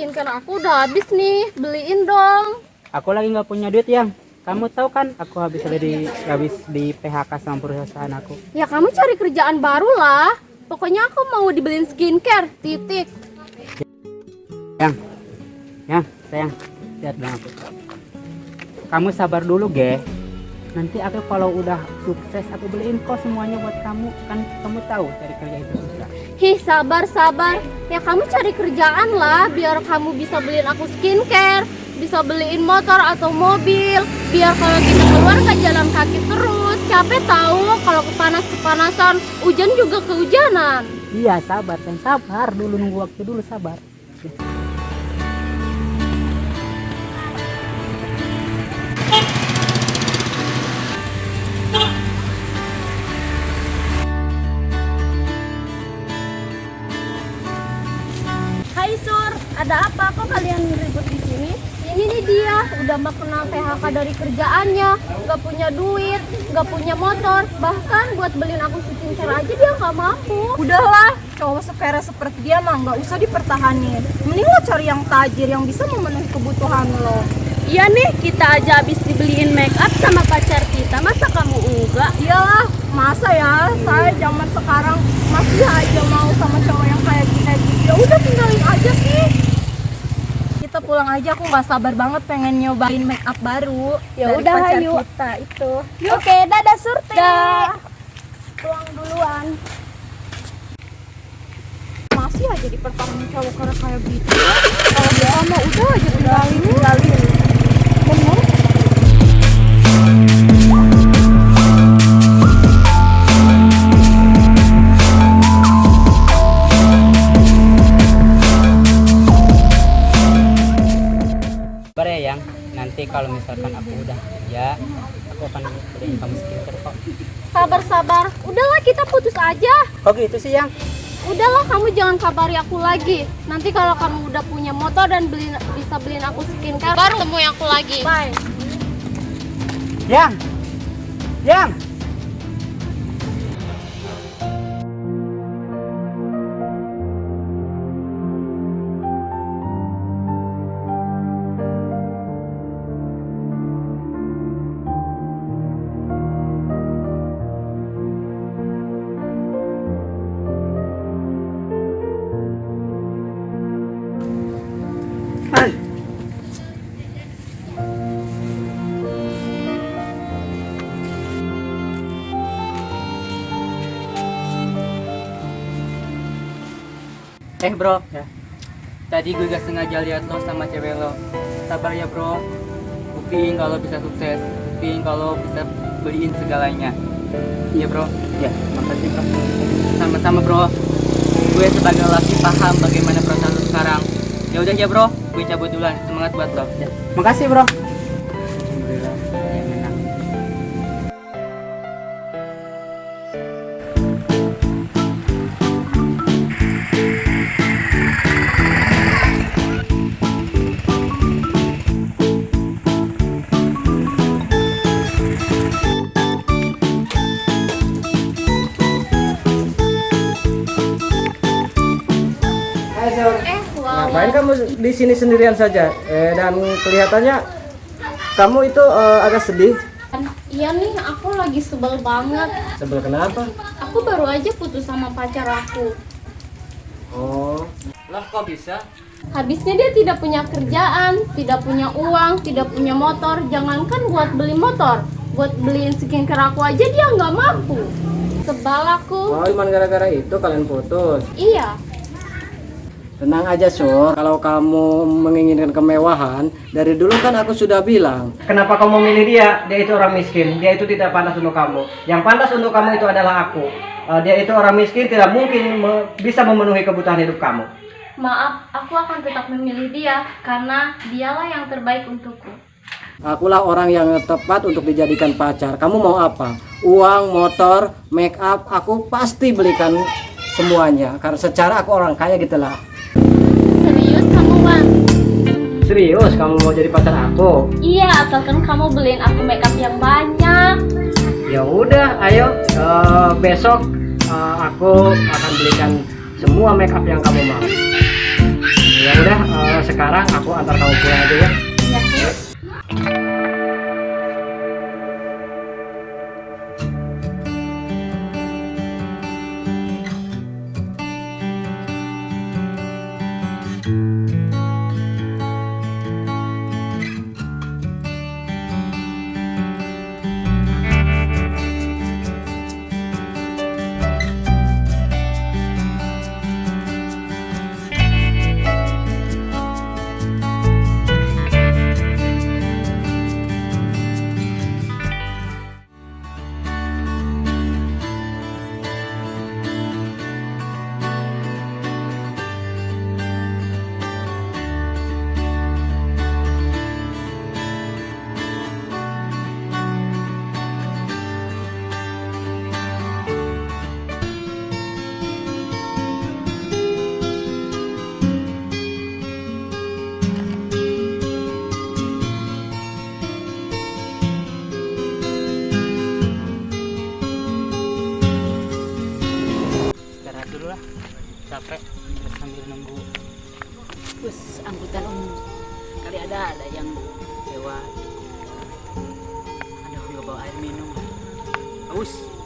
skincare aku udah habis nih. Beliin dong. Aku lagi nggak punya duit yang. Kamu tahu kan aku habis di habis di PHK sama perusahaan aku. Ya kamu cari kerjaan baru lah. Pokoknya aku mau dibeliin skincare. Titik. Yang, yang, sayang, lihat dong aku. Kamu sabar dulu, ge. Nanti aku kalau udah sukses aku beliin kok semuanya buat kamu. Kan kamu tahu cari kerja itu susah. Hih, sabar, sabar. Ya kamu cari kerjaan lah biar kamu bisa beliin aku skincare, bisa beliin motor atau mobil, biar kalau kita keluar ke jalan kaki terus. Capek tahu kalau kepanas kepanasan, hujan juga kehujanan. Iya, sabar, sayang. Sabar dulu nunggu waktu dulu, sabar. Ada apa kok kalian ribut di sini? Ini nih dia, udah mau kena PHK dari kerjaannya, nggak punya duit, nggak punya motor, bahkan buat beliin aku skincare aja dia nggak mampu. Udahlah, cowok sepere seperti dia mah nggak usah dipertahanin. Mending lo cari yang tajir yang bisa memenuhi kebutuhan lo. Iya nih, kita aja habis dibeliin make up sama pacar kita, masa kamu enggak? Iyalah, masa ya saya zaman sekarang masih aja mau sama cowok yang kayak gini. Ya udah tinggalin aja sih. Kita pulang aja, aku nggak sabar banget pengen nyobain make up baru. Ya udah, ayo. kita itu. Oke, dadah Surti. Dah. Pulang duluan. Masih aja dipertahanin cowok karena kayak gitu. Kalau dia mah udah aja tinggalin. Tinggalin. Kalau misalkan aku udah kerja, aku akan beliin kamu skincare kok. Sabar, sabar. Udahlah kita putus aja. Kok gitu sih, yang? Udahlah kamu jangan kabari aku lagi. Nanti kalau kamu udah punya motor dan beli, bisa beliin aku skincare, baru temui aku lagi. Bye. Yang! Yang! Eh bro, ya. Tadi gue gak sengaja lihat lo sama cewek lo. Sabar ya bro. Buktiin kalau bisa sukses. Buktiin kalau bisa beliin segalanya. Iya bro. Ya, makasih bro. Sama-sama bro. Gue sebagai laki paham bagaimana perasaan lo sekarang. Ya udah ya bro, gue cabut duluan. Semangat buat lo. Ya. Makasih bro. Ngapain kamu di sini sendirian saja? Eh, dan kelihatannya kamu itu eh, agak sedih. Iya nih, aku lagi sebel banget. Sebel kenapa? Aku baru aja putus sama pacar aku. Oh, Lah kok bisa? Habisnya dia tidak punya kerjaan, tidak punya uang, tidak punya motor. Jangankan buat beli motor, buat beliin skincare aku aja dia nggak mampu. Sebal aku. oh cuma gara-gara itu kalian putus. Iya, Tenang aja Sur, kalau kamu menginginkan kemewahan, dari dulu kan aku sudah bilang. Kenapa kamu memilih dia? Dia itu orang miskin, dia itu tidak pantas untuk kamu. Yang pantas untuk kamu itu adalah aku. Eh, dia itu orang miskin, tidak mungkin me- bisa memenuhi kebutuhan hidup kamu. maaf, aku akan tetap memilih dia karena dialah yang terbaik untukku. Akulah orang yang tepat untuk dijadikan pacar. Kamu mau apa? Uang, motor, make up, aku pasti belikan semuanya. Karena secara aku orang kaya gitu lah. Serius, kamu mau jadi pacar aku? Iya, asalkan kamu beliin aku makeup yang banyak. Ya udah, ayo eh, besok eh, aku akan belikan semua make up yang kamu mau. Ya udah, eh, sekarang aku antar kamu pulang aja ya. Ya, haus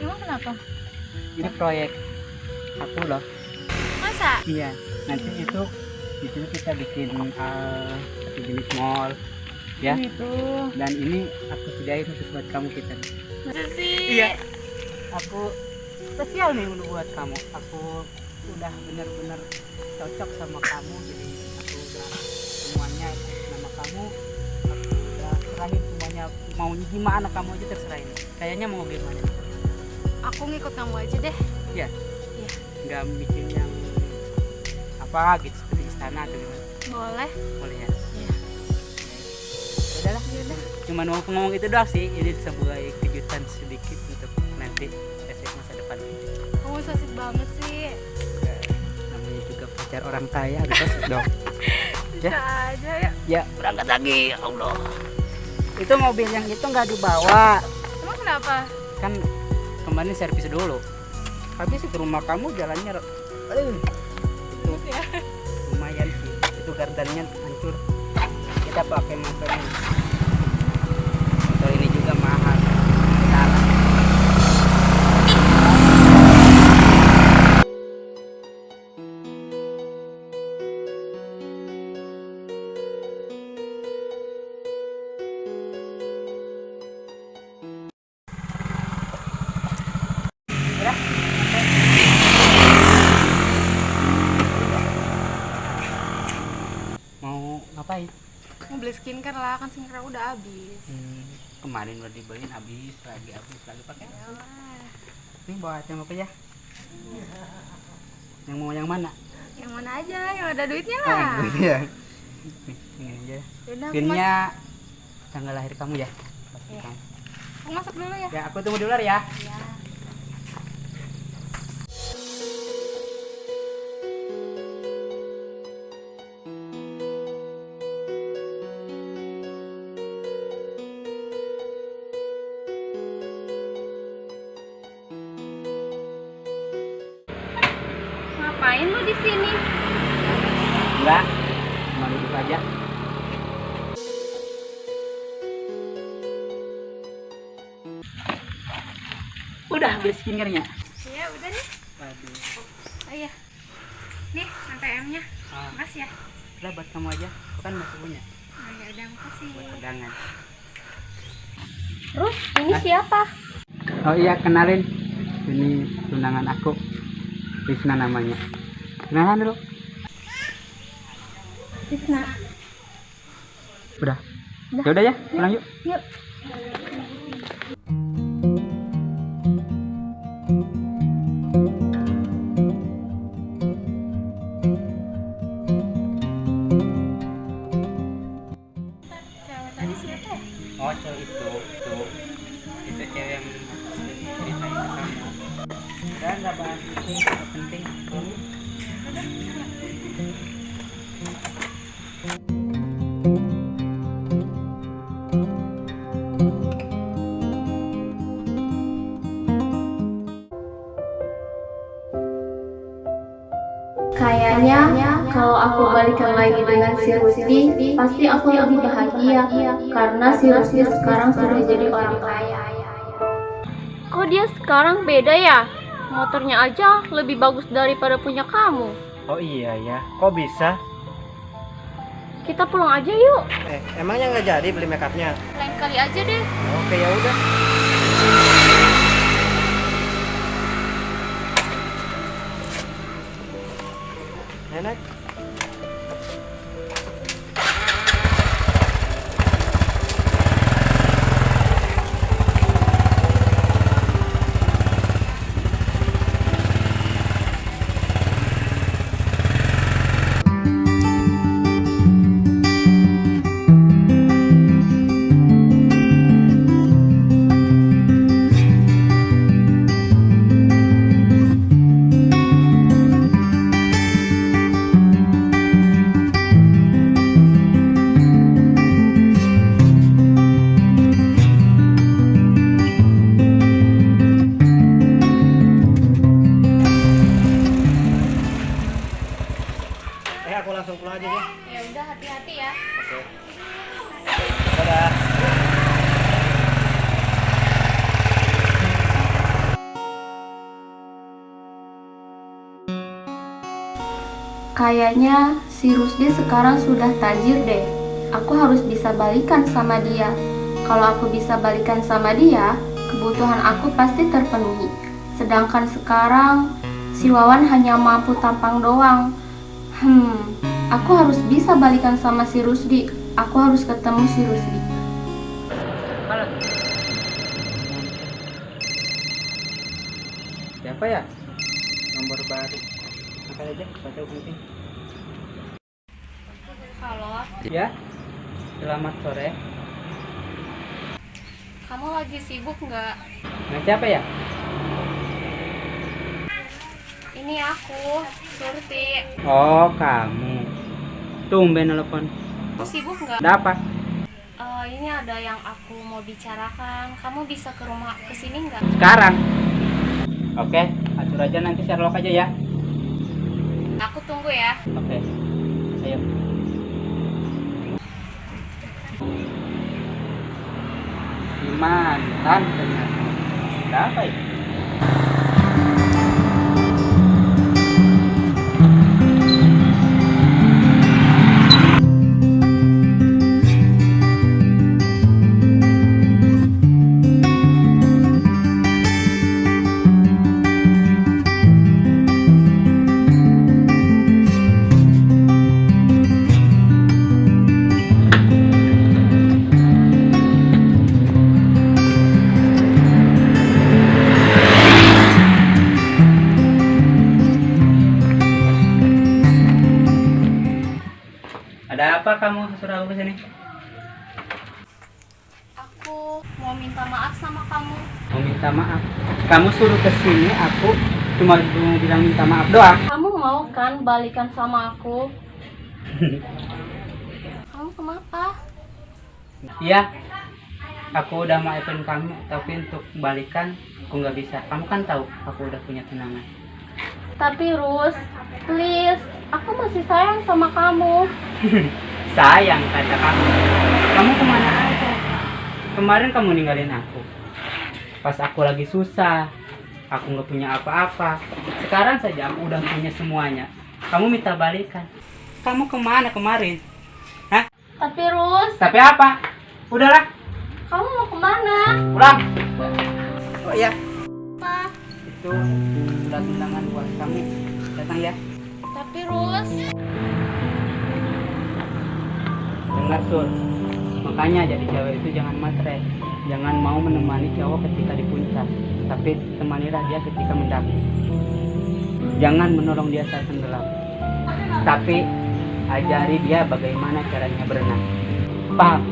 Emang kenapa? Ini proyek aku loh. Masa? Iya. Nanti itu di sini kita bikin uh, satu jenis mall ya. Gitu. Dan ini aku sediain khusus buat kamu kita. Masa sih? Iya. Aku spesial nih untuk buat kamu. Aku udah bener-bener cocok sama kamu. Jadi aku udah semuanya nama kamu. Aku udah serahin semuanya. Mau gimana kamu aja terserahin. Kayaknya mau gimana? Aku ngikut kamu aja deh. Iya. Iya. Nggak bikin yang apa gitu seperti istana atau gimana? Boleh. Boleh ya? Iya. Udahlah. Cuma mau ngomong itu doang sih. Ini sebagai kejutan sedikit untuk nanti esok masa depan. Kamu so sweet banget sih. Eh, namanya juga pacar orang kaya harus asik dong Bisa aja ya. ya berangkat lagi ya Allah itu mobil yang itu nggak dibawa Emang kenapa? kan kemarin servis dulu. Habis itu rumah kamu jalannya eh, itu lumayan sih itu gardannya hancur. Kita pakai motor ngapain Mau beli skincare lah, kan skincare udah habis. Hmm, kemarin udah dibeliin habis lagi habis lagi pakai ini bawa yang apa ya yang mau yang mana Yang mana aja, yang ada duitnya Ah, lah. iya ini aja mas- pinnya tanggal lahir kamu ya Pasti Iya. kamu. aku masuk dulu ya. ya aku tunggu di luar ya Ya. Ngapain lu di sini? enggak cuma duduk aja udah beli skincare-nya Ya udah nih. waduh Oh iya. Nih, ATM-nya. Ah, Makasih ya. udah buat kamu aja. Aku kan masih punya Oh ya udah, makasih. buat pegangan. Terus ini siapa? Oh iya, kenalin. Ini tunangan aku. Rizna namanya. Kenalan dulu. Tisna. Udah. Ya udah ya, pulang yuk. Yuk. Cewek tadi siapa? Oh, cewek itu, itu, itu cewek yang ceritain ke kamu. Udah nggak bahas itu, dengan si Rusdi, pasti aku lebih bahagia karena si Rusdi sekarang sudah jadi orang kaya. Kok dia sekarang beda ya? Motornya aja lebih bagus daripada punya kamu. Oh iya ya, kok bisa? Kita pulang aja yuk. Eh, emangnya nggak jadi beli make upnya? Lain kali aja deh. Oke ya udah. Enak. Eh aku langsung pulang aja ya. Ya udah hati-hati ya. Oke. Dadah. Kayaknya si Rusdi sekarang sudah tajir deh. Aku harus bisa balikan sama dia. Kalau aku bisa balikan sama dia, kebutuhan aku pasti terpenuhi. Sedangkan sekarang si Wawan hanya mampu tampang doang. Hmm, aku harus bisa balikan sama si Rusdi. Aku harus ketemu si Rusdi. Halo. Siapa ya? Nomor baru. Angkat aja, baca penting. Halo, Ya. Selamat sore. kamu lagi sibuk nggak? Nah, siapa ya? Ini aku, Surti. Oh, kamu. Tumben telepon. Kamu sibuk nggak? Ada apa? Eh, ini ada yang aku mau bicarakan. Kamu bisa ke rumah ke sini nggak? Sekarang. Oke, atur aja nanti Sherlock aja ya. Aku tunggu ya. Oke. Ayo. Si mantan ternyata. Ada apa ya? Minta maaf. Kamu suruh ke sini, aku cuma mau bilang minta maaf doang. Kamu mau kan balikan sama aku? kamu kenapa? Iya, aku udah maafin kamu, tapi untuk balikan aku nggak bisa. Kamu kan tahu aku udah punya tunangan. Tapi Rus, please, aku masih sayang sama kamu. Sayang kata kamu. Kamu ke mana aja? Kemarin kamu ninggalin aku. Pas aku lagi susah. Aku nggak punya apa-apa. Sekarang saja aku udah punya semuanya. Kamu minta balikan. Kamu ke mana kemarin? Hah? Tapi Rus, Tapi apa? Udahlah, kamu mau ke mana? pulang. Oh iya, Apa? itu surat undangan buat kamu. Datang ya. Tapi Rus, Dengar sur, makanya jadi cewek itu jangan matre, jangan mau menemani cowok ketika di puncak, tapi temanilah dia ketika mendaki. Jangan menolong dia saat tenggelam, tapi ajari dia bagaimana caranya berenang. Paham?